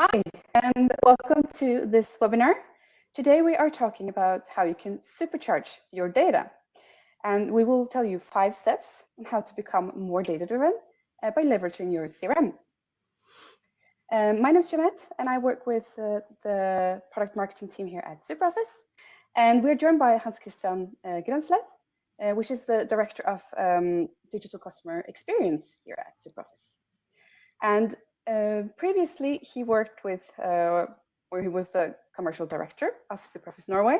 Hi, and welcome to this webinar. Today we are talking about how you can supercharge your data. And we will tell you five steps on how to become more data-driven uh, by leveraging your CRM. Um, my name is Jeanette, and I work with uh, the product marketing team here at SuperOffice. And we're joined by Hans Christian uh, Grenslet, uh, which is the director of um, digital customer experience here at SuperOffice. And uh, previously, he worked with, uh, where he was the commercial director of SuperOffice Norway,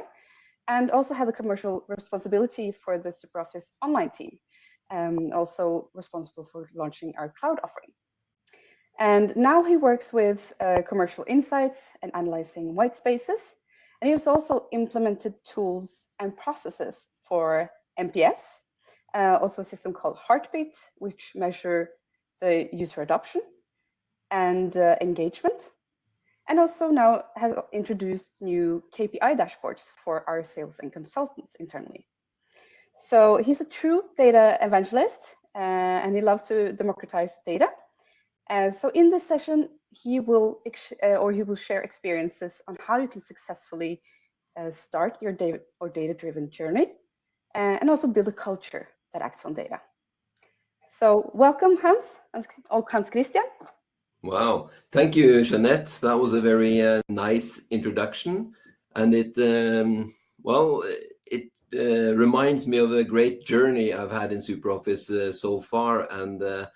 and also had the commercial responsibility for the SuperOffice online team, um, also responsible for launching our cloud offering. And now he works with uh, commercial insights and analyzing white spaces. And he has also implemented tools and processes for NPS, uh, also a system called Heartbeat, which measure the user adoption and uh, engagement. And also now has introduced new KPI dashboards for our sales and consultants internally. So he's a true data evangelist uh, and he loves to democratize data. And so in this session, he will uh, or he will share experiences on how you can successfully uh, start your data or data-driven journey uh, and also build a culture that acts on data. So welcome, Hans, or Hans Christian. Wow, thank you, Jeanette. That was a very uh, nice introduction. And it, um, well, it uh, reminds me of a great journey I've had in SuperOffice uh, so far. And uh,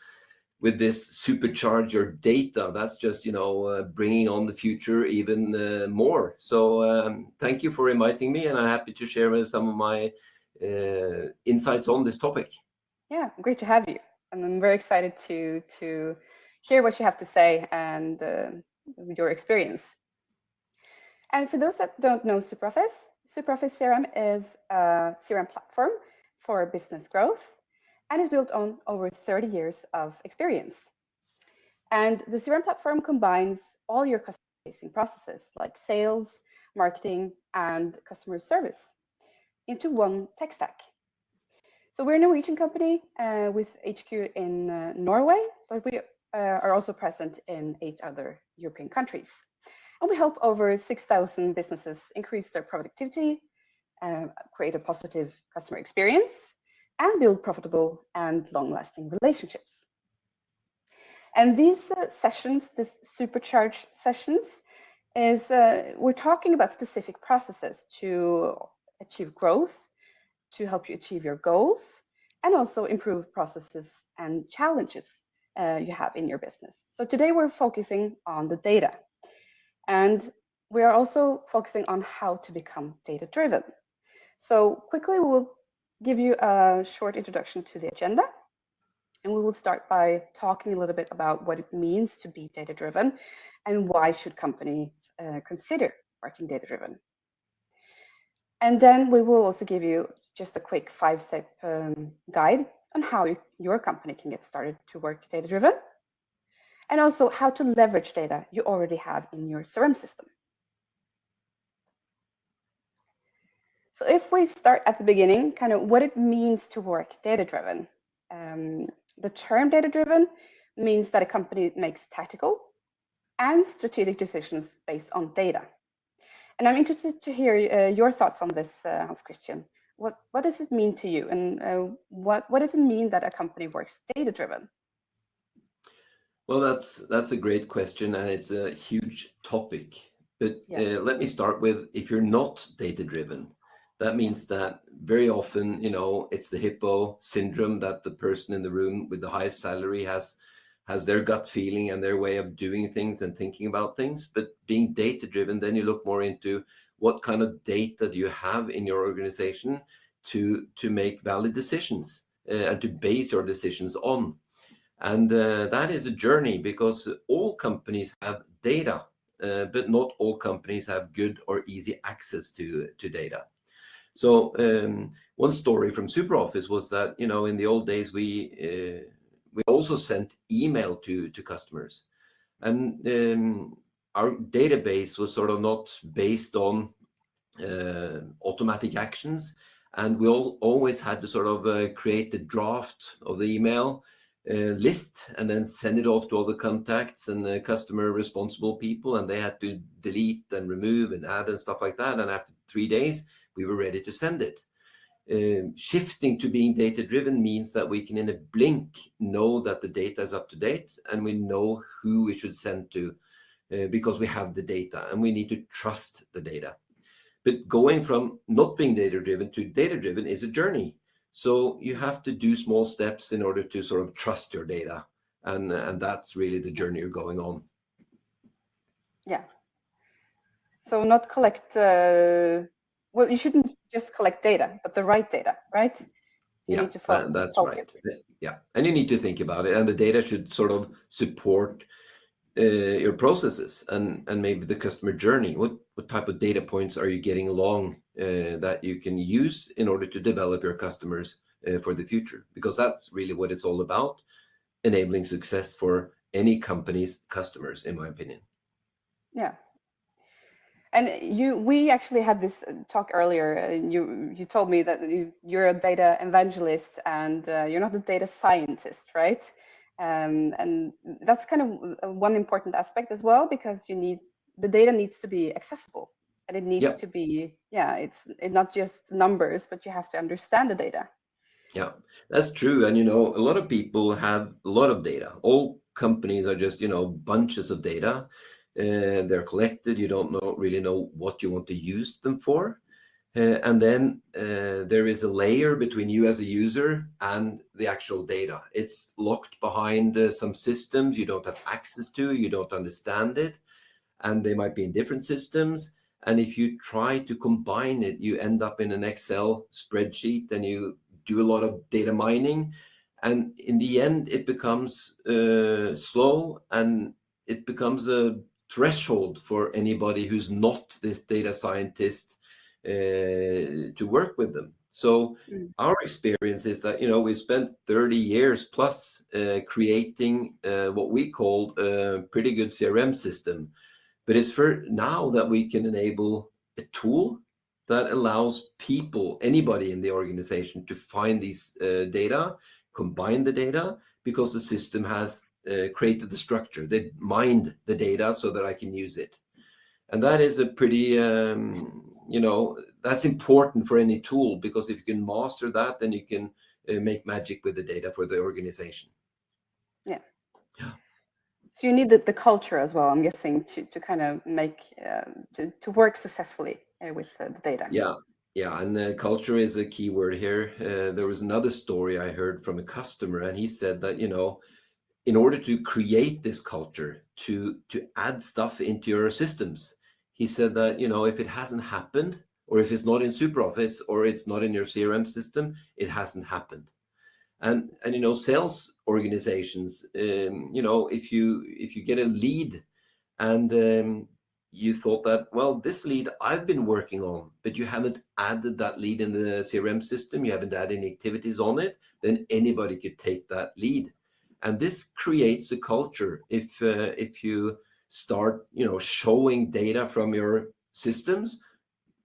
with this supercharge your data, that's just, you know, uh, bringing on the future even uh, more. So um, thank you for inviting me and I'm happy to share some of my insights on this topic. Yeah, great to have you. And I'm very excited to, to hear what you have to say and uh, your experience. And for those that don't know SuperOffice, SuperOffice CRM is a CRM platform for business growth and is built on over 30 years of experience. And the CRM platform combines all your customer-facing processes like sales, marketing, and customer service into one tech stack. So we're a Norwegian company uh, with HQ in uh, Norway, but we are also present in eight other European countries. And we help over 6,000 businesses increase their productivity, uh, create a positive customer experience, and build profitable and long-lasting relationships. And these uh, sessions, these supercharged sessions, is uh, we're talking about specific processes to achieve growth, to help you achieve your goals, and also improve processes and challenges uh, you have in your business. So today we're focusing on the data and we are also focusing on how to become data driven. So quickly we'll give you a short introduction to the agenda and we will start by talking a little bit about what it means to be data driven and why should companies uh, consider working data driven. And then we will also give you just a quick five step um, guide on how you, your company can get started to work data driven, and also how to leverage data you already have in your CRM system. So if we start at the beginning, kind of what it means to work data driven. Um, the term data driven means that a company makes tactical and strategic decisions based on data. And I'm interested to hear uh, your thoughts on this, uh, Hans Christian what what does it mean to you? And uh, what what does it mean that a company works data driven well that's that's a great question and it's a huge topic. But yeah. uh, let me start with if you're not data driven that means that very often you know it's the hippo syndrome that the person in the room with the highest salary has has their gut feeling and their way of doing things and thinking about things. But being data driven then you look more into what kind of data do you have in your organization to to make valid decisions uh, and to base your decisions on? And uh, that is a journey because all companies have data uh, but not all companies have good or easy access to to data. So um, one story from SuperOffice was that you know in the old days we uh, we also sent email to to customers. And um, our database was sort of not based on uh, automatic actions. And we all, always had to sort of uh, create the draft of the email, uh, list and then send it off to all the contacts and the customer responsible people and they had to delete and remove and add and stuff like that and after three days we were ready to send it um, shifting to being data driven means that we can in a blink know that the data is up to date and we know who we should send to uh, because we have the data and we need to trust the data but going from not being data driven to data driven is a journey so you have to do small steps in order to sort of trust your data. And, and that's really the journey you're going on. Yeah. So not collect, uh, well, you shouldn't just collect data, but the right data, right? You yeah, that, that's right. Yeah, and you need to think about it. And the data should sort of support uh, your processes and and maybe the customer journey. What what type of data points are you getting along uh, that you can use in order to develop your customers uh, for the future? Because that's really what it's all about, enabling success for any company's customers, in my opinion. Yeah. And you, we actually had this talk earlier. And you, you told me that you, you're a data evangelist and uh, you're not a data scientist, right? Um, and that's kind of one important aspect as well, because you need the data needs to be accessible. And it needs yep. to be yeah it's it not just numbers but you have to understand the data. Yeah that's true. And you know a lot of people have a lot of data. All companies are just you know bunches of data and they're collected. You don't know really know what you want to use them for uh, and then uh, there is a layer between you as a user and the actual data it's locked behind uh, some systems you don't have access to you don't understand it and they might be in different systems and if you try to combine it, you end up in an Excel spreadsheet and you do a lot of data mining. And in the end, it becomes uh, slow and it becomes a threshold for anybody who's not this data scientist uh, to work with them. So mm. our experience is that, you know, we spent 30 years plus uh, creating uh, what we call a pretty good CRM system but it's for now that we can enable a tool that allows people, anybody in the organization to find these uh, data, combine the data, because the system has uh, created the structure. They mined the data so that I can use it. And that is a pretty, um, you know, that's important for any tool because if you can master that, then you can uh, make magic with the data for the organization. Yeah. Yeah. So you need the, the culture as well, I'm guessing, to, to kind of make, uh, to, to work successfully uh, with uh, the data. Yeah, yeah, and uh, culture is a key word here. Uh, there was another story I heard from a customer, and he said that, you know, in order to create this culture, to, to add stuff into your systems, he said that, you know, if it hasn't happened, or if it's not in SuperOffice, or it's not in your CRM system, it hasn't happened. And and you know sales organizations um, you know if you if you get a lead and um, you thought that well this lead i've been working on but you haven't added that lead in the crm system you haven't added any activities on it then anybody could take that lead. And this creates a culture. If uh, if you start you know showing data from your systems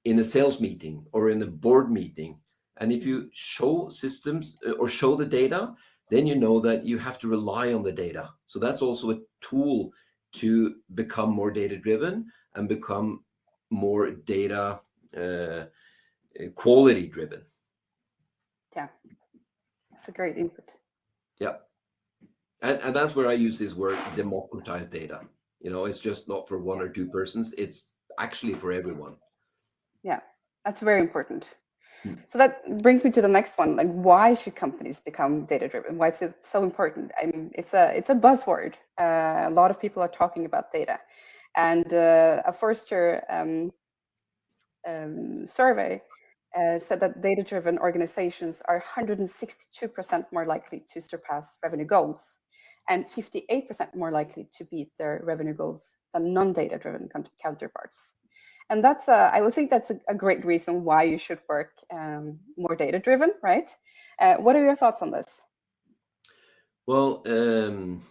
in a sales meeting or in a board meeting and if you show systems uh, or show the data, then you know that you have to rely on the data. So that's also a tool to become more data driven and become more data uh, quality driven. Yeah, that's a great input. Yeah. And, and that's where I use this word democratize data. You know, it's just not for one or two persons. It's actually for everyone. Yeah, that's very important. So that brings me to the next one. Like, why should companies become data driven? Why is it so important? I mean, it's a it's a buzzword. Uh, a lot of people are talking about data, and uh, a Forrester um, um, survey uh, said that data driven organizations are 162% more likely to surpass revenue goals, and 58% more likely to beat their revenue goals than non data driven counterparts and that's a, I would think that's a, a, great reason why you should work um, more data driven, right? Uh, what are your thoughts on this? Well, um,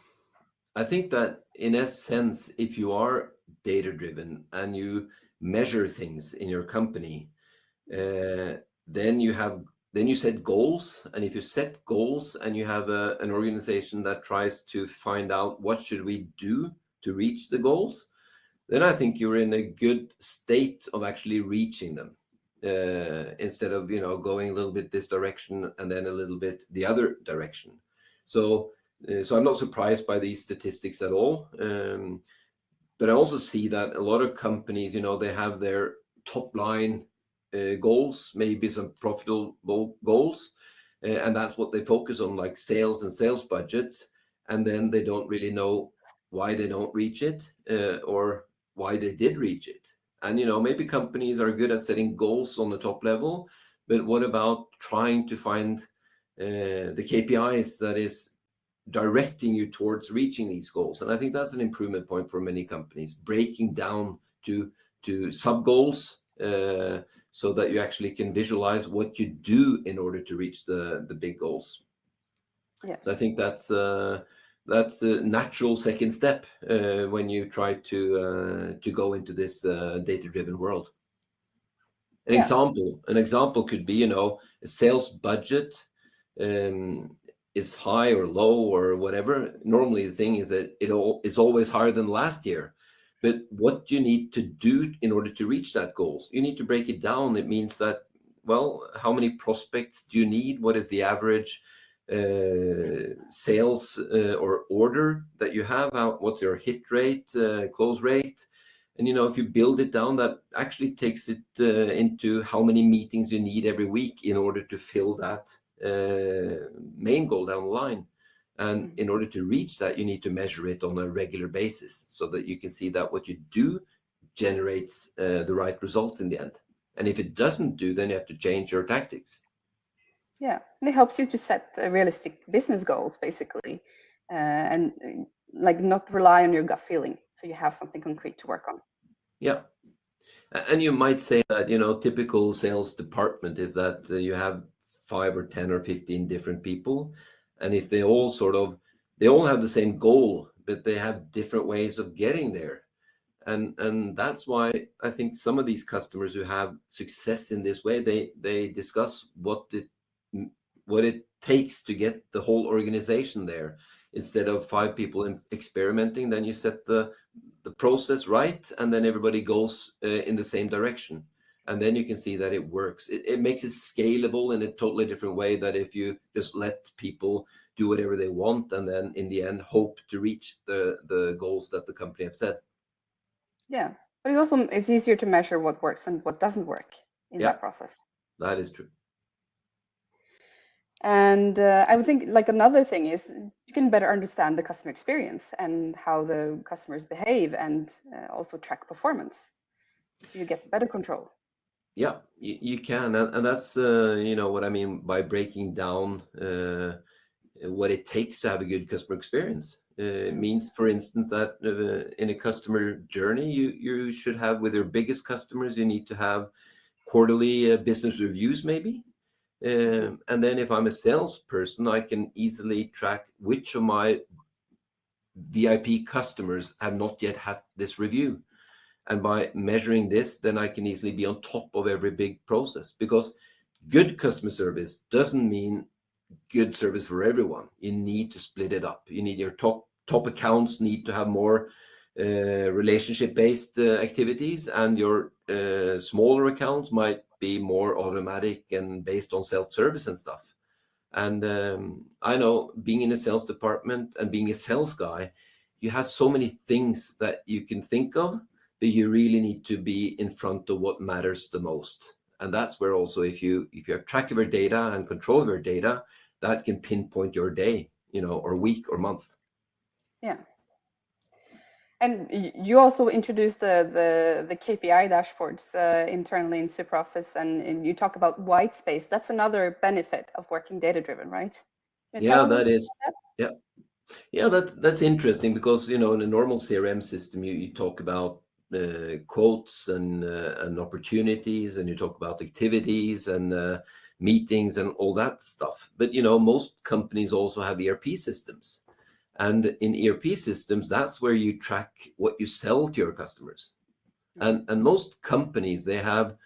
I think that in a sense, if you are data driven and you measure things in your company, uh, then you have then you set goals. And if you set goals and you have a, an organization that tries to find out what should we do to reach the goals, then I think you're in a good state of actually reaching them uh, instead of you know going a little bit this direction and then a little bit the other direction. So uh, so I'm not surprised by these statistics at all. Um, but I also see that a lot of companies, you know, they have their top line goals, maybe some profitable goals, uh, and that's what they focus on, like sales and sales budgets. And then they don't really know why they don't reach it uh, or why they did reach it. And you know, maybe companies are good at setting goals on the top level, but what about trying to find uh, the KPIs that is directing you towards reaching these goals? And I think that's an improvement point for many companies, breaking down to to sub goals uh, so that you actually can visualize what you do in order to reach the the big goals. Yeah. So I think that's uh, that's a natural second step uh, when you try to uh, to go into this uh, data-driven world. An yeah. example, an example could be, you know, a sales budget um, is high or low or whatever. Normally, the thing is that it all is always higher than last year. But what you need to do in order to reach that goals, you need to break it down. It means that, well, how many prospects do you need? What is the average? uh, sales uh, or order that you have, how, what's your hit rate, uh, close rate. And, you know, if you build it down, that actually takes it uh, into how many meetings you need every week in order to fill that uh, main goal down the line. And mm-hmm. in order to reach that, you need to measure it on a regular basis so that you can see that what you do generates uh, the right result in the end. And if it doesn't do, then you have to change your tactics. Yeah, and it helps you to set uh, realistic business goals, basically, uh, and uh, like not rely on your gut feeling. So you have something concrete to work on. Yeah, and you might say that you know typical sales department is that uh, you have five or ten or fifteen different people, and if they all sort of they all have the same goal, but they have different ways of getting there. And, and that's why I think some of these customers who have success in this way, they, they discuss what it what it takes to get the whole organization there instead of five people experimenting then you set the the process right and then everybody goes uh, in the same direction and then you can see that it works. It, it makes it scalable in a totally different way that if you just let people do whatever they want and then in the end hope to reach the the goals that the company have set. Yeah but it also it's easier to measure what works and what doesn't work in yeah, that process. That is true. And uh, I would think like another thing is you can better understand the customer experience and how the customers behave and uh, also track performance. So you get better control. Yeah, you, you can. And, and that's, uh, you know, what I mean by breaking down uh, what it takes to have a good customer experience. Uh, it means, for instance, that uh, in a customer journey, you, you should have with your biggest customers, you need to have quarterly business reviews maybe um, and then if I'm a salesperson, I can easily track which of my VIP customers have not yet had this review. And by measuring this, then I can easily be on top of every big process because good customer service doesn't mean good service for everyone. You need to split it up. You need your top top accounts need to have more uh, relationship based uh, activities and your uh, smaller accounts might be more automatic and based on self-service and stuff. And um, I know being in a sales department and being a sales guy, you have so many things that you can think of, you really need to be in front of what matters the most. And that's where also if you if you have track of your data and control of your data, that can pinpoint your day, you know, or week or month. Yeah. And you also introduced the the, the KPI dashboards uh, internally in SuperOffice, and, and, you talk about white space. That's another benefit of working data driven, right? Yeah, that is. That? Yeah, yeah, that's that's interesting because you know in a normal CRM system, you, you talk about uh, quotes and uh, and opportunities, and you talk about activities and uh, meetings and all that stuff. But you know, most companies also have ERP systems and in ERP systems, that's where you track what you sell to your customers. And, and most companies, they have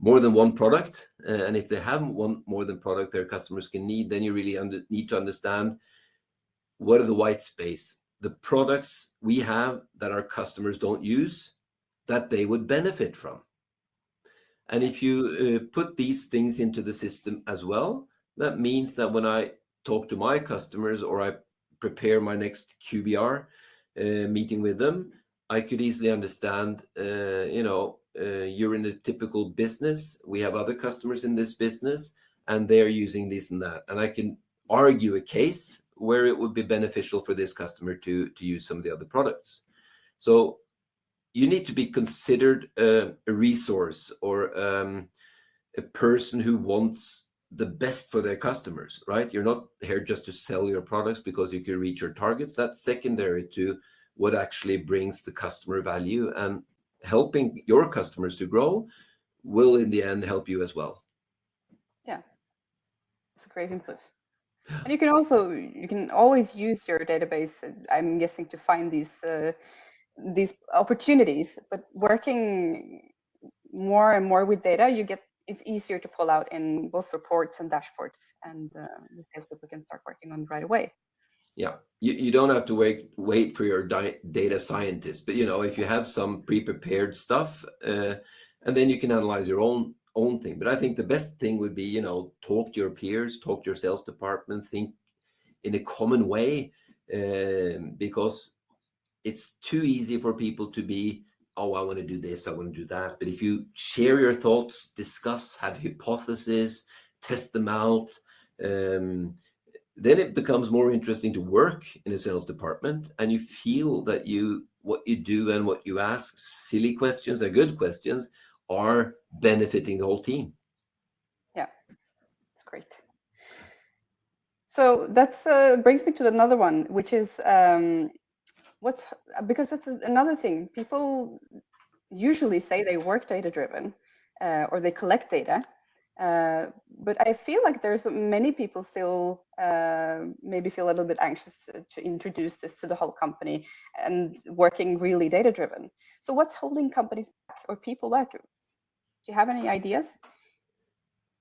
more than one product. And if they have one more than product their customers can need, then you really need to understand what are the white space, the products we have that our customers don't use that they would benefit from. And if you uh, put these things into the system as well, that means that when I talk to my customers or I prepare my next QBR uh, meeting with them, I could easily understand, uh, you know, uh, you're in a typical business. We have other customers in this business, and they're using this and that. And I can argue a case where it would be beneficial for this customer to, to use some of the other products. So you need to be considered a, a resource or um, a person who wants the best for their customers, right? You're not here just to sell your products because you can reach your targets. That's secondary to what actually brings the customer value and helping your customers to grow will in the end help you as well. Yeah, it's a great input. And you can also you can always use your database. I'm guessing to find these uh, these opportunities. But working more and more with data, you get it's easier to pull out in both reports and dashboards, and uh, the salespeople can start working on right away. Yeah, you, you don't have to wait wait for your data scientist, but you know if you have some pre-prepared stuff, uh, and then you can analyze your own own thing. But I think the best thing would be you know talk to your peers, talk to your sales department, think in a common way, um, because it's too easy for people to be oh, I want to do this, I want to do that. But if you share your thoughts, discuss, have hypotheses, test them out, um, then it becomes more interesting to work in a sales department and you feel that you what you do and what you ask silly questions are good questions are benefiting the whole team. Yeah. It's great. So that's uh, brings me to another one which is um, what's because that's another thing people usually say they work data driven uh, or they collect data uh, but I feel like there's many people still uh, maybe feel a little bit anxious to introduce this to the whole company and working really data driven. So what's holding companies back or people back? Do you have any ideas?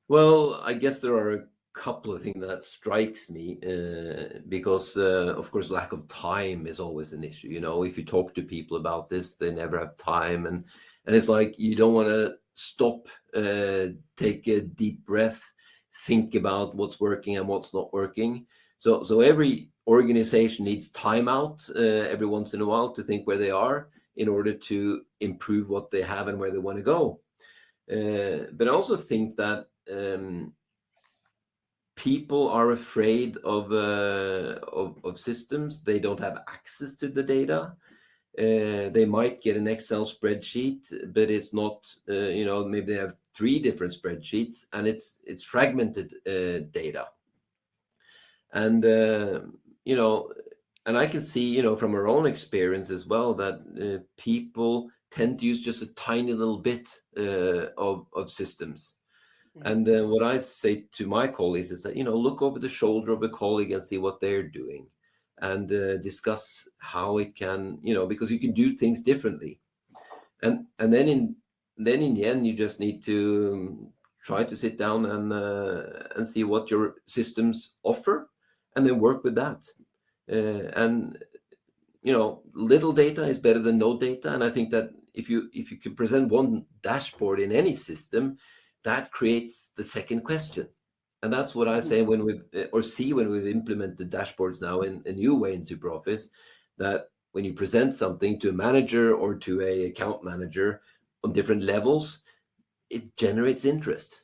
Well, I guess there are couple of things that strikes me uh, because uh, of course lack of time is always an issue you know if you talk to people about this they never have time and and it's like you don't want to stop, uh, take a deep breath, think about what's working and what's not working. So, so every organization needs time out uh, every once in a while to think where they are in order to improve what they have and where they want to go. Uh, but I also think that um, people are afraid of, uh, of, of systems. They don't have access to the data. Uh, they might get an Excel spreadsheet, but it's not, uh, you know, maybe they have three different spreadsheets and it's it's fragmented uh, data. And, uh, you know, and I can see, you know, from our own experience as well, that uh, people tend to use just a tiny little bit of, of systems. And then, what I say to my colleagues is that, you know, look over the shoulder of a colleague and see what they're doing and uh, discuss how it can, you know, because you can do things differently. And and then in then in the end, you just need to um, try to sit down and uh, and see what your systems offer, and then work with that. Uh, and you know, little data is better than no data. And I think that if you if you can present one dashboard in any system, that creates the second question and that's what I say when we eh, or see when we've implemented dashboards now in a new way in SuperOffice, that when you present something to a manager or to a account manager on different levels, it generates interest,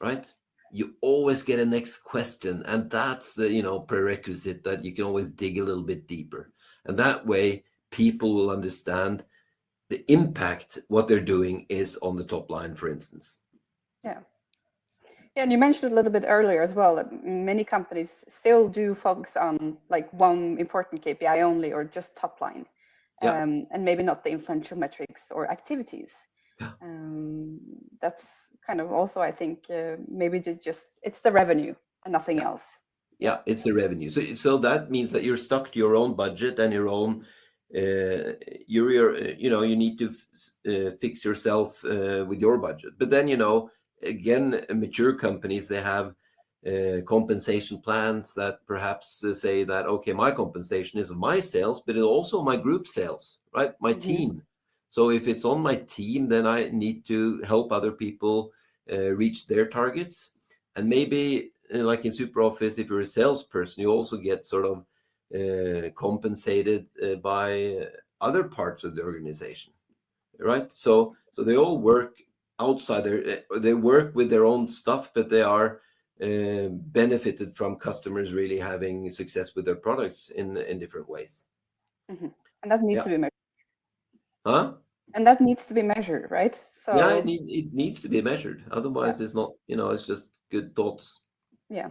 right? You always get a next question, and that's the you know prerequisite that you can always dig a little bit deeper, and that way people will understand the impact what they're doing is on the top line, for instance. Yeah. Yeah, and you mentioned a little bit earlier as well that many companies still do focus on like one important KPI only or just top line, yeah. um, and maybe not the influential metrics or activities. Yeah. Um, that's kind of also, I think, uh, maybe just, just it's the revenue and nothing yeah. else. Yeah, it's the revenue. So, so that means that you're stuck to your own budget and your own uh, you're, you know, you need to uh, fix yourself uh, with your budget. But then, you know, again, mature companies, they have uh, compensation plans that perhaps uh, say that, okay, my compensation is my sales, but it's also my group sales, right? My mm -hmm. team. So if it's on my team, then I need to help other people reach their targets. And maybe like in SuperOffice, if you're a salesperson, you also get sort of uh, compensated uh, by other parts of the organization, right? So, so they all work outside uh, they work with their own stuff, but they are uh, benefited from customers really having success with their products in in different ways. Mm -hmm. And that needs yeah. to be measured. Huh? And that needs to be measured, right? So yeah, it, need, it needs to be measured. Otherwise, yeah. it's not, you know, it's just good thoughts. Yeah.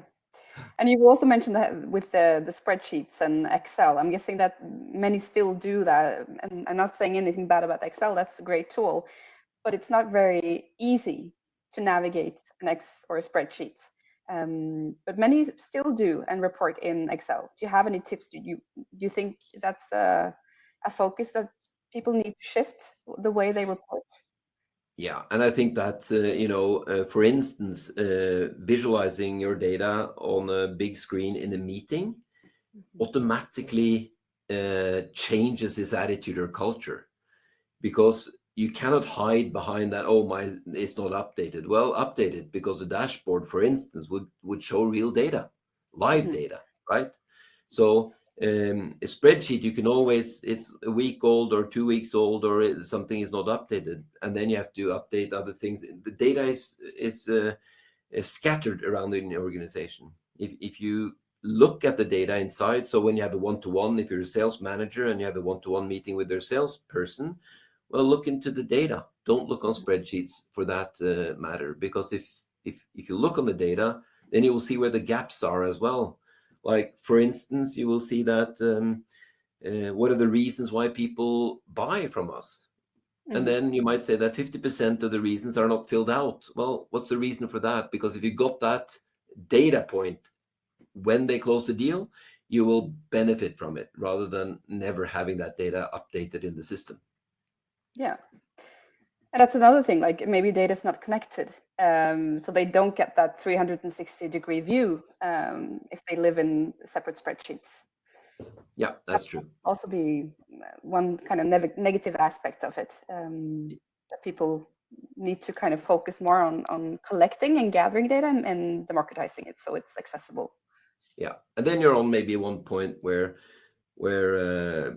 And you also mentioned that with the, the spreadsheets and Excel. I'm guessing that many still do that. And I'm not saying anything bad about Excel. That's a great tool, but it's not very easy to navigate an X or a spreadsheet. Um, but many still do and report in Excel. Do you have any tips? Do you do you think that's a, a focus that people need to shift the way they report? Yeah, and I think that, uh, you know, uh, for instance, uh, visualizing your data on a big screen in a meeting mm -hmm. automatically uh, changes this attitude or culture because you cannot hide behind that, oh, my, it's not updated. Well, updated because the dashboard, for instance, would, would show real data, live mm -hmm. data, right? So um, a spreadsheet, you can always, it's a week old or two weeks old or something is not updated. And then you have to update other things. The data is, is, uh, is scattered around in the organization. If, if you look at the data inside, so when you have a one-to-one, -one, if you're a sales manager and you have a one-to-one -one meeting with their salesperson, well, look into the data. Don't look on spreadsheets for that uh, matter, because if, if, if you look on the data, then you will see where the gaps are as well like, for instance, you will see that um, uh, what are the reasons why people buy from us? Mm. And then you might say that 50% of the reasons are not filled out. Well, what's the reason for that? Because if you got that data point when they close the deal, you will benefit from it rather than never having that data updated in the system. Yeah, and that's another thing, like maybe data is not connected. Um, so they don't get that 360 degree view um, if they live in separate spreadsheets. Yeah, that's that true. Also be one kind of ne negative aspect of it um, that people need to kind of focus more on on collecting and gathering data and, and democratizing it so it's accessible. Yeah, and then you're on maybe one point where where uh,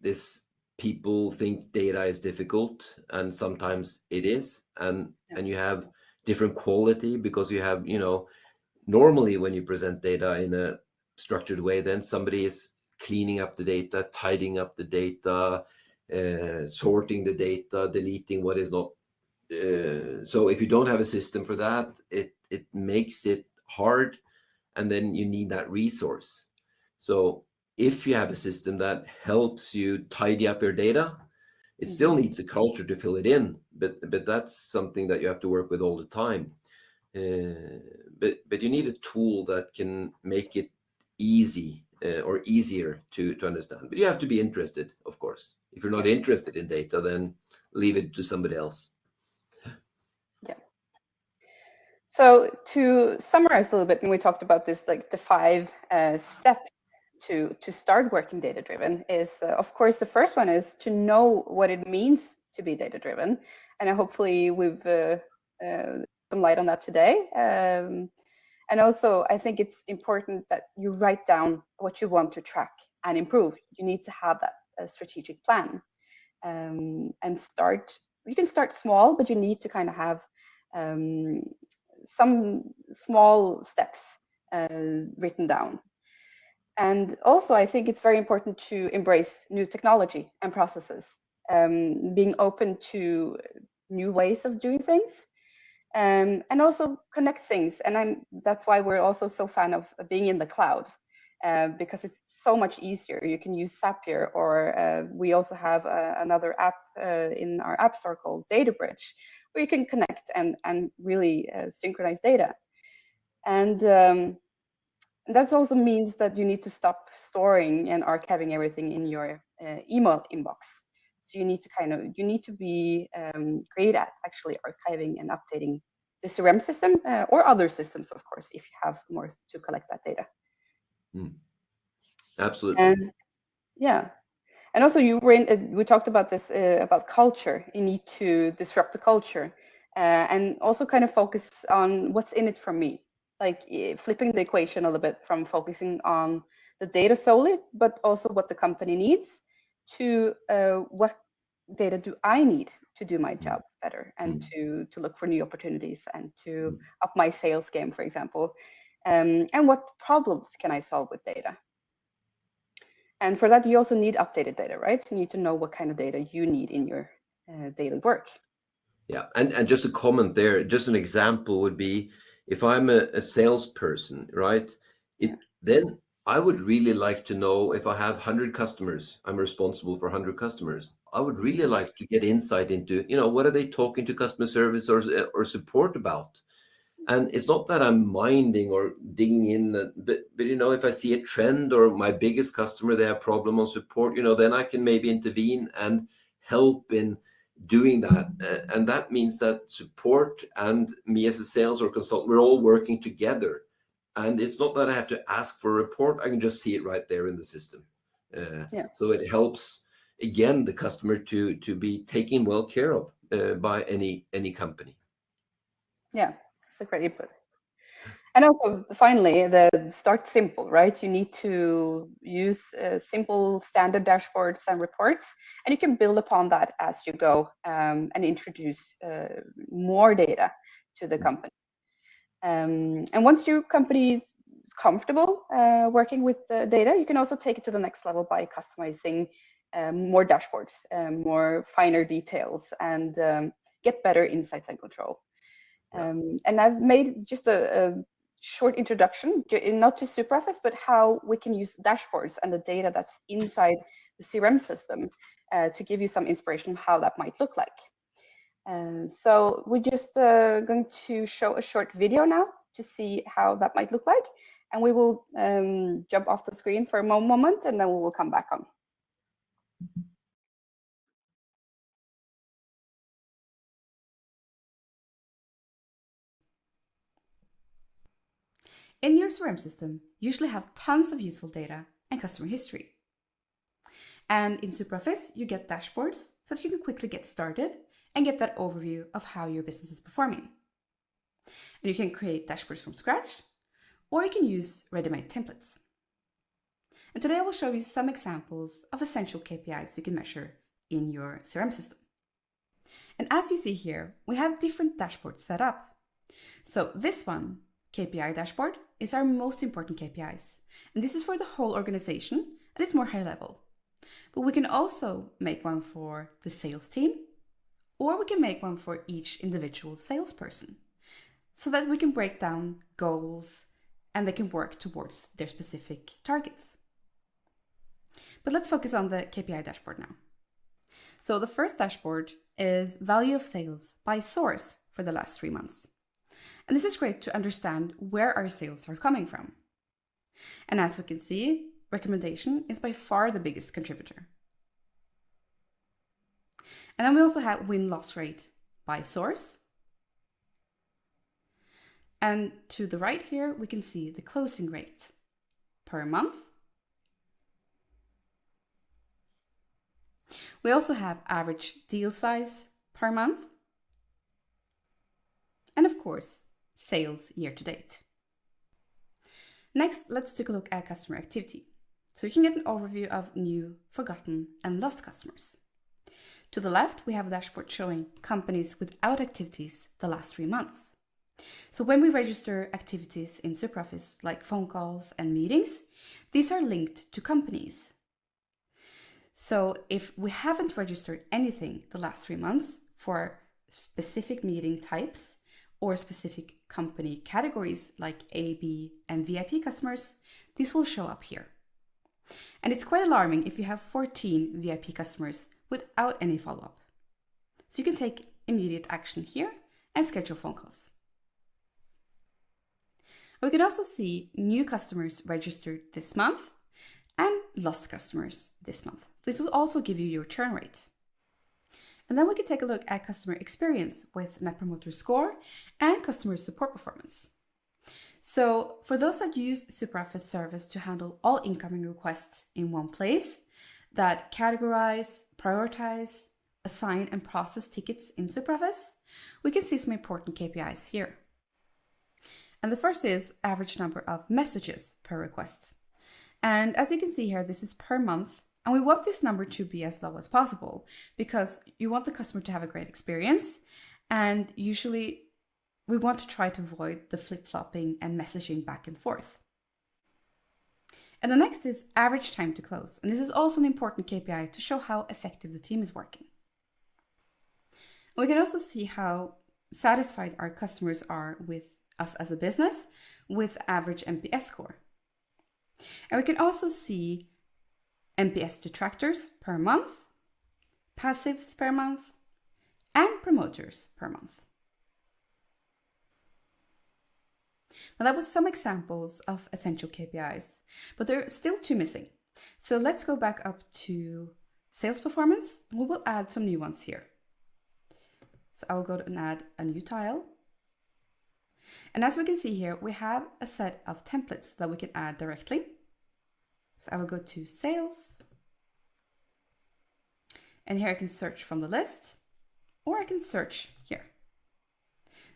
this people think data is difficult and sometimes it is and yeah. and you have different quality because you have you know normally when you present data in a structured way then somebody is cleaning up the data tidying up the data uh, sorting the data deleting what is not uh, so if you don't have a system for that it it makes it hard and then you need that resource so if you have a system that helps you tidy up your data, it still mm-hmm. needs a culture to fill it in, but but that's something that you have to work with all the time. Uh, but but you need a tool that can make it easy uh, or easier to to understand. But you have to be interested, of course. If you're not interested in data, then leave it to somebody else. Yeah. So to summarize a little bit, and we talked about this, like the five uh, steps to to start working data driven is uh, of course the first one is to know what it means to be data driven and hopefully we've uh, uh, some light on that today. Um, and also i think it's important that you write down what you want to track and improve. You need to have that strategic plan. Um, and start you can start small but you need to kind of have um, some small steps uh, written down and also, I think it's very important to embrace new technology and processes, um, being open to new ways of doing things, um, and also connect things. And I'm, that's why we're also so fan of being in the cloud, uh, because it's so much easier. You can use Zapier, or uh, we also have uh, another app uh, in our app store called DataBridge, where you can connect and, and really uh, synchronize data. And um, that also means that you need to stop storing and archiving everything in your uh, email inbox. So you need to kind of you need to be um, great at actually archiving and updating the CRM system uh, or other systems, of course, if you have more to collect that data. Mm. Absolutely. And yeah, and also you were in, uh, we talked about this uh, about culture. You need to disrupt the culture uh, and also kind of focus on what's in it for me. Like flipping the equation a little bit from focusing on the data solely, but also what the company needs to uh, what data do I need to do my job better and mm. to to look for new opportunities and to mm. up my sales game, for example. Um, and what problems can I solve with data? And for that, you also need updated data, right? You need to know what kind of data you need in your uh, daily work. Yeah, and, and just a comment there, just an example would be if I'm a, a salesperson, right? It then I would really like to know if I have 100 customers, I'm responsible for 100 customers. I would really like to get insight into, you know, what are they talking to customer service or, or support about? And it's not that I'm minding or digging in, uh, but, but, you know, if I see a trend or my biggest customer, they have problem on support, you know, then I can maybe intervene and help in doing that. And that means that support and me as a sales or consultant, we're all working together and it's not that I have to ask for a report. I can just see it right there in the system. Uh, yeah. So it helps again the customer to to be taken well care of uh, by any any company. Yeah, that's a great input. And also, finally, the start simple, right? You need to use uh, simple standard dashboards and reports, and you can build upon that as you go um, and introduce uh, more data to the mm. company. Um, and once your company is comfortable uh, working with the data, you can also take it to the next level by customizing um, more dashboards, um, more finer details, and um, get better insights and control. Um, and I've made just a, a, short introduction, not just to SuperOffice, but how we can use dashboards and the data that's inside the CRM system uh, to give you some inspiration how that might look like. And so we're just uh, going to show a short video now to see how that might look like. And we will um, jump off the screen for a moment and then we will come back on. In your CRM system, usually have tons of useful data and customer history. And in SuperOffice, you get dashboards so that you can quickly get started and get that overview of how your business is performing. And you can create dashboards from scratch, or you can use ready-made templates. And today I will show you some examples of essential KPIs you can measure in your CRM system. And as you see here, we have different dashboards set up. So this one, KPI dashboard, is our most important KPIs. And this is for the whole organization and it's more high level. But we can also make one for the sales team or we can make one for each individual salesperson so that we can break down goals and they can work towards their specific targets. But let's focus on the KPI dashboard now. So the first dashboard is value of sales by source for the last three months. And this is great to understand where our sales are coming from. And as we can see, recommendation is by far the biggest contributor. And then we also have win-loss rate by source. And to the right here, we can see the closing rate per month. We also have average deal size per month. And of course, sales year to date. Next, let's take a look at customer activity. So you can get an overview of new, forgotten, and lost customers. To the left, we have a dashboard showing companies without activities the last three months. So when we register activities in SuperOffice, like phone calls and meetings, these are linked to companies. So if we haven't registered anything the last three months for specific meeting types or specific company categories like A, B, and VIP customers, this will show up here. And it's quite alarming if you have 14 VIP customers without any follow-up. So you can take immediate action here and schedule phone calls. We can also see new customers registered this month and lost customers this month. This will also give you your churn rate. And then we can take a look at customer experience with Net Promoter Score and customer support performance. So for those that use SuperOffice service to handle all incoming requests in one place, that categorize, prioritize, assign and process tickets in SuperOffice, we can see some important KPIs here. And the first is average number of messages per request. And as you can see here, this is per month. And we want this number to be as low as possible because you want the customer to have a great experience. And usually we want to try to avoid the flip-flopping and messaging back and forth. And the next is average time to close. And this is also an important KPI to show how effective the team is working. We can also see how satisfied our customers are with us as a business with average NPS score. And we can also see NPS detractors per month, passives per month, and promoters per month. Now that was some examples of essential KPIs, but there are still two missing. So let's go back up to sales performance. We will add some new ones here. So I will go and add a new tile. And as we can see here, we have a set of templates that we can add directly. So I will go to sales. And here I can search from the list or I can search here.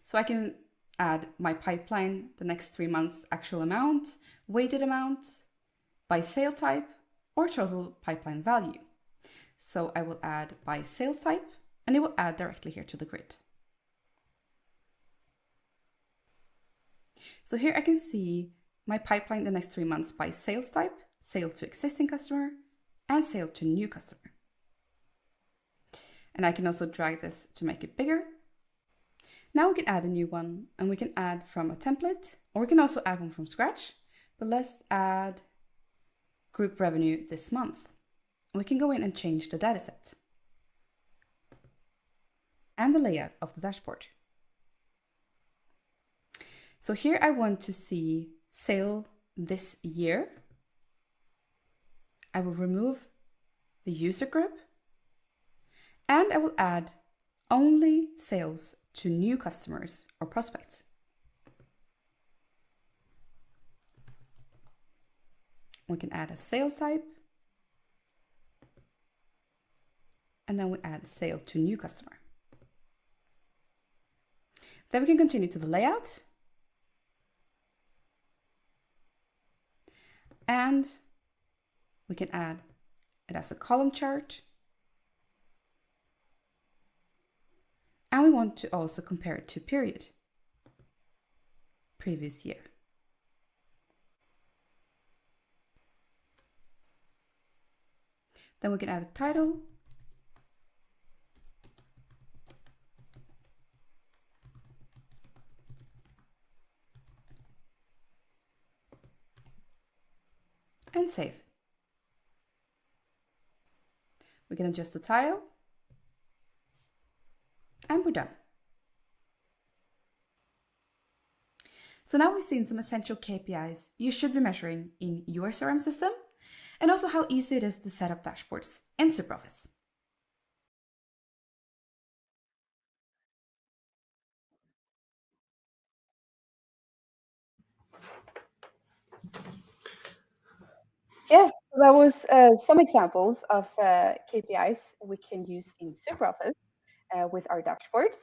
So I can add my pipeline, the next three months actual amount, weighted amount, by sale type, or total pipeline value. So I will add by sale type, and it will add directly here to the grid. So here I can see my pipeline the next three months by sales type, sale to existing customer, and sale to new customer. And I can also drag this to make it bigger now we can add a new one and we can add from a template or we can also add one from scratch. But let's add group revenue this month. We can go in and change the dataset and the layout of the dashboard. So here I want to see sale this year. I will remove the user group and I will add only sales to new customers or prospects. We can add a sales type. And then we add sale to new customer. Then we can continue to the layout. And we can add it as a column chart And we want to also compare it to period, previous year. Then we can add a title. And save. We can adjust the tile and we're done. So now we've seen some essential KPIs you should be measuring in your CRM system and also how easy it is to set up dashboards in SuperOffice. Yes, that was uh, some examples of uh, KPIs we can use in SuperOffice uh, with our dashboards.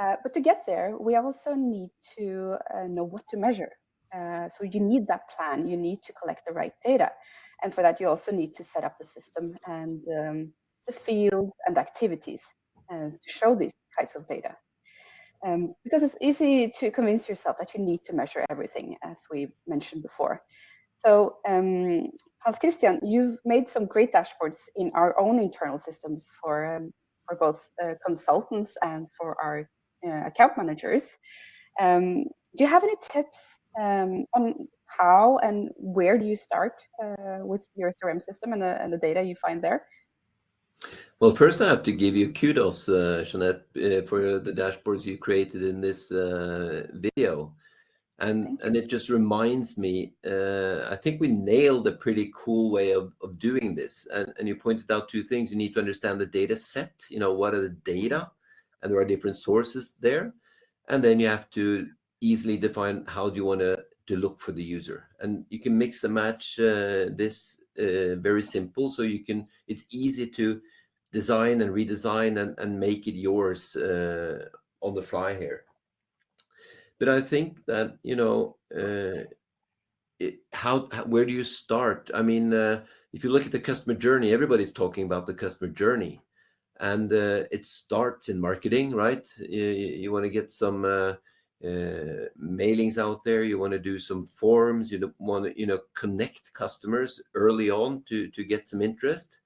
Uh, but to get there, we also need to uh, know what to measure. so you need that plan, you need to collect the right data. And for that, you also need to set up the system and um, the fields and activities to show these kinds of data. Um, because it's easy to convince yourself that you need to measure everything, as we mentioned before. So um, Hans Christian, you've made some great dashboards in our own internal systems for um, for both uh, consultants and for our uh, account managers. Um, do you have any tips um, on how and where do you start uh, with your CRM system and the, and the, data you find there? Well, first I have to give you kudos, uh, Jeanette, uh, for the dashboards you created in this uh, video. And and it just reminds me uh, i think we nailed a pretty cool way of, of doing this. And, and you pointed out two things. You need to understand the data set you know what are the data? And there are different sources there. And then you have to easily define how do you want to to look for the user. And you can mix and match uh, this uh, very simple. So you can it's easy to design and redesign and, and make it yours uh, on the fly here but I think that you know uh, it, how, how, where do you start? I mean, uh, if you look at the customer journey, everybody's talking about the customer journey, and uh, it starts in marketing, right? You, you want to get some uh, uh, mailings out there. You want to do some forms. You want to you know connect customers early on to to get some interest.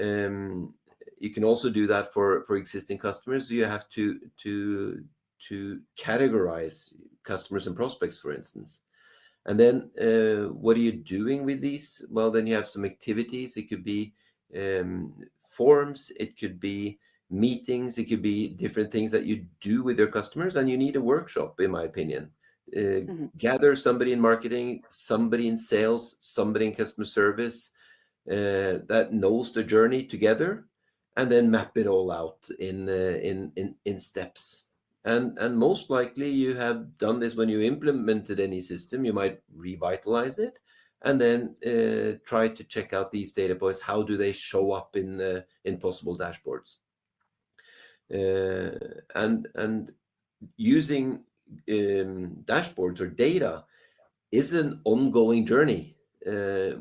Um, you can also do that for for existing customers. You have to to to categorize customers and prospects, for instance. And then uh, what are you doing with these? Well, then you have some activities. It could be um, forms, it could be meetings, it could be different things that you do with your customers. And you need a workshop, in my opinion. Uh, mm -hmm. Gather somebody in marketing, somebody in sales, somebody in customer service uh, that knows the journey together, and then map it all out in uh, in, in in steps. And, and most likely you have done this when you implemented any system, you might revitalize it and then uh, try to check out these data points. How do they show up in, uh, in possible dashboards? Uh, and, and using um, dashboards or data is an ongoing journey. Uh,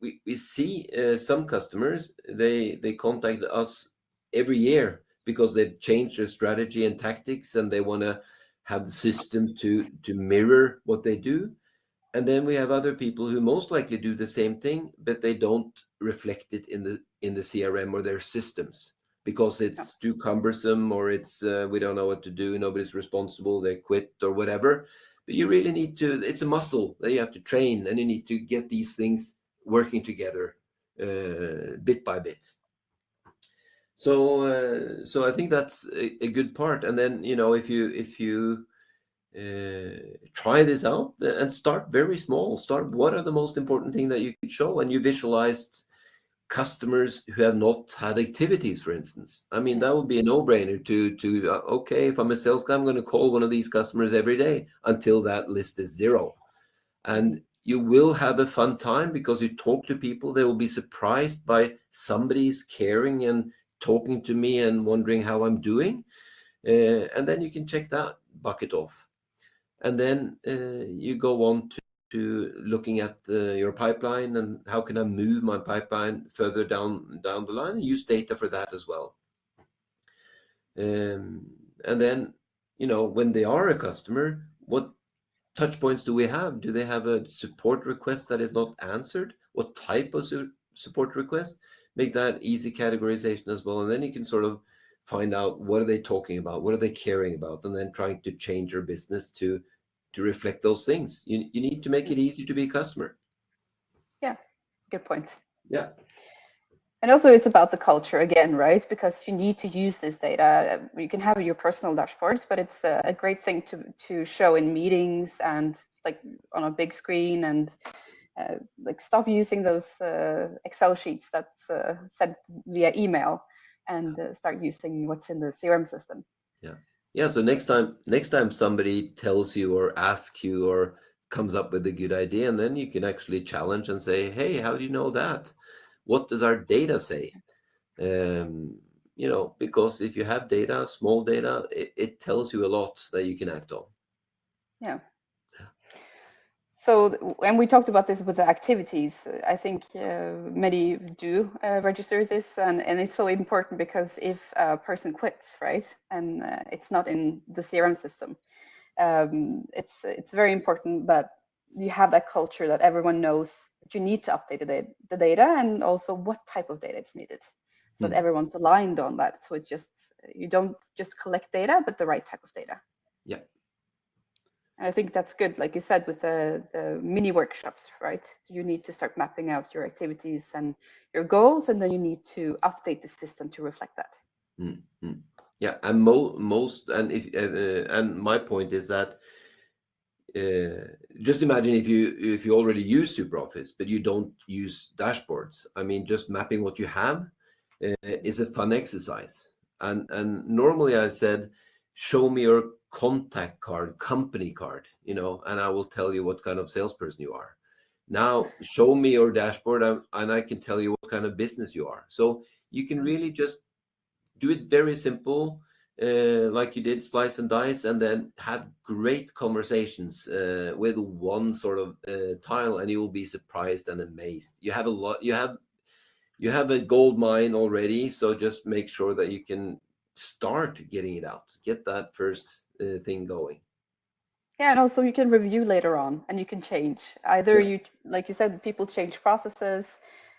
we, we see uh, some customers, they, they contact us every year because they've changed their strategy and tactics and they want to have the system to to mirror what they do. And then we have other people who most likely do the same thing but they don't reflect it in the in the crm or their systems because it's too cumbersome or it's uh, we don't know what to do nobody's responsible they quit or whatever. But you really need to it's a muscle that you have to train and you need to get these things working together uh, bit by bit so uh, so i think that's a, a, good part. And then you know if you if you uh, try this out and start very small start what are the most important thing that you could show? And you visualized customers who have not had activities for instance. I mean that would be a no-brainer to to uh, okay if i'm a sales guy i'm going to call one of these customers every day until that list is zero. And you will have a fun time because you talk to people. They will be surprised by somebody's caring and talking to me and wondering how I'm doing. Uh, and then you can check that bucket off. And then uh, you go on to, to looking at the, your pipeline and how can I move my pipeline further down, down the line use data for that as well. Um, and then, you know, when they are a customer, what touch points do we have? Do they have a support request that is not answered? What type of su support request? Make that easy categorization as well. And then you can sort of find out what are they talking about? What are they caring about? And then trying to change your business to to reflect those things. You, you need to make it easy to be a customer. Yeah, good point. Yeah. And also it's about the culture again, right? Because you need to use this data. You can have your personal dashboards, but it's a, a great thing to, to show in meetings and like on a big screen and uh, like stop using those uh, Excel sheets that's uh, sent via email and uh, start using what's in the CRM system. Yeah. Yeah. So next time, next time somebody tells you or asks you or comes up with a good idea, and then you can actually challenge and say, "Hey, how do you know that? What does our data say?" Um, you know, because if you have data, small data, it, it tells you a lot that you can act on. Yeah. So, and we talked about this with the activities. I think uh, many do uh, register this, and, and it's so important because if a person quits, right, and uh, it's not in the CRM system, um, it's it's very important that you have that culture that everyone knows that you need to update the, the data and also what type of data it's needed, so mm. that hmm. everyone's aligned on that. So it's just you don't just collect data, but the right type of data. Yeah. I think that's good, like you said, with the, the mini workshops, right? You need to start mapping out your activities and your goals, and then you need to update the system to reflect that. Mm -hmm. Yeah, and mo most, and if uh, and my point is that uh, just imagine if you if you already use SuperOffice, but you don't use dashboards. I mean, just mapping what you have uh, is a fun exercise. And and normally I said, show me your contact card, company card, you know, and I will tell you what kind of salesperson you are. Now show me your dashboard and, I can tell you what kind of business you are. So you can really just do it very simple uh, like you did slice and dice and then have great conversations uh, with one sort of uh, tile and you will be surprised and amazed you have a lot you have you have a gold mine already so just make sure that you can start getting it out get that first uh, thing going yeah and also you can review later on and you can change either yeah. you like you said people change processes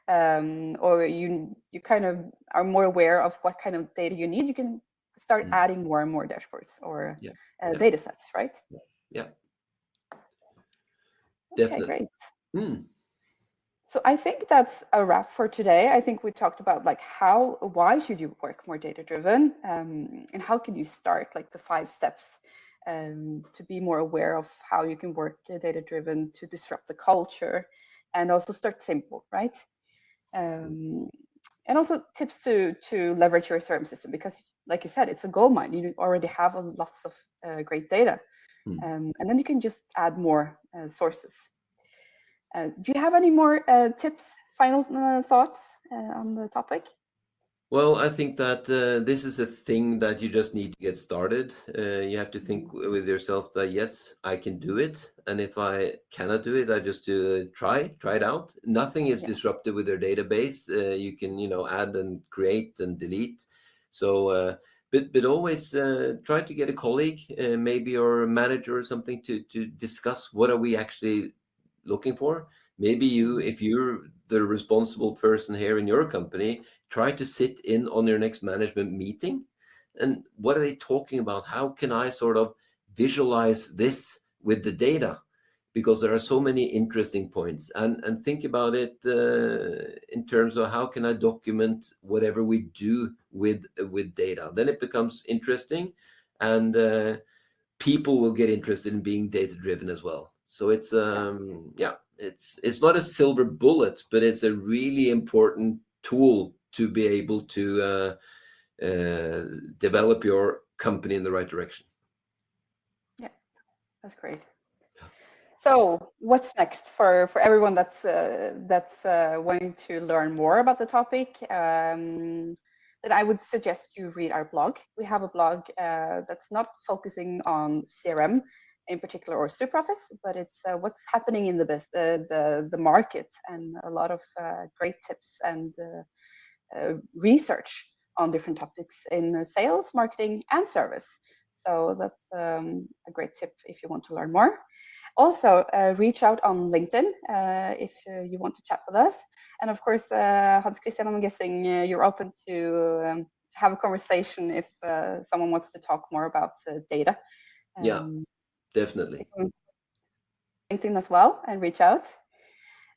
um, or you you kind of are more aware of what kind of data you need you can start mm. adding more and more dashboards or yeah. Uh, yeah. data sets, right? Yeah. yeah. Definitely. Okay, great. Mm. So I think that's a wrap for today. I think we talked about like how, why should you work more data driven, um, and how can you start like the five steps um, to be more aware of how you can work data driven to disrupt the culture, and also start simple, right? Um, and also tips to to leverage your CRM system because, like you said, it's a gold mine. You already have a, lots of uh, great data, hmm. um, and then you can just add more uh, sources. Uh, do you have any more uh, tips, final uh, thoughts uh, on the topic? Well, I think that uh, this is a thing that you just need to get started. Uh, you have to think mm-hmm. with yourself that yes, I can do it, and if I cannot do it, I just uh, try, try it out. Nothing is yeah. disrupted with your database. Uh, you can, you know, add and create and delete. So, uh, but but always uh, try to get a colleague, maybe your manager or something, to to discuss what are we actually looking for. Maybe you, if you're the responsible person here in your company, try to sit in on your next management meeting. And what are they talking about? How can i sort of visualize this with the data? Because there are so many interesting points. And and think about it uh, in terms of how can i document whatever we do with with data? Then it becomes interesting and uh, people will get interested in being data driven as well so it's um yeah it's it's not a silver bullet but it's a really important tool to be able to uh, uh, develop your company in the right direction. Yeah, that's great. So what's next for, for everyone that's uh, that's uh, wanting to learn more about the topic? Um, then I would suggest you read our blog. We have a blog uh, that's not focusing on CRM in particular or SuperOffice, but it's uh, what's happening in the, the the market and a lot of uh, great tips and uh, research on different topics in sales, marketing, and service. So that's um, a great tip if you want to learn more. Also, uh, reach out on LinkedIn uh, if uh, you want to chat with us. And of course, uh, Hans Christian, I'm guessing uh, you're open to, um, have a conversation if someone wants to talk more about data. Um, yeah, definitely. LinkedIn as well and reach out.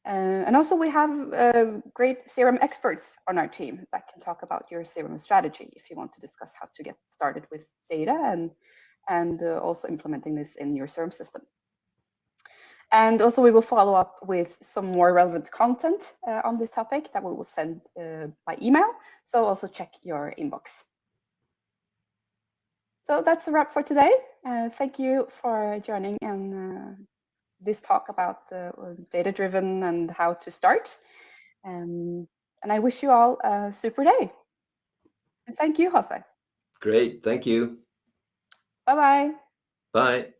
Uh, and also we have uh, great CRM experts on our team that can talk about your CRM strategy if you want to discuss how to get started with data and, and uh, also implementing this in your CRM system. And also we will follow up with some more relevant content uh, on this topic that we will send uh, by email. So also check your inbox. So that's a wrap for today. Uh, thank you for joining and this talk about the uh, data driven and how to start. Um, and I wish you all a super day. And thank you, Jose. Great. Thank you. Bye-bye. Bye.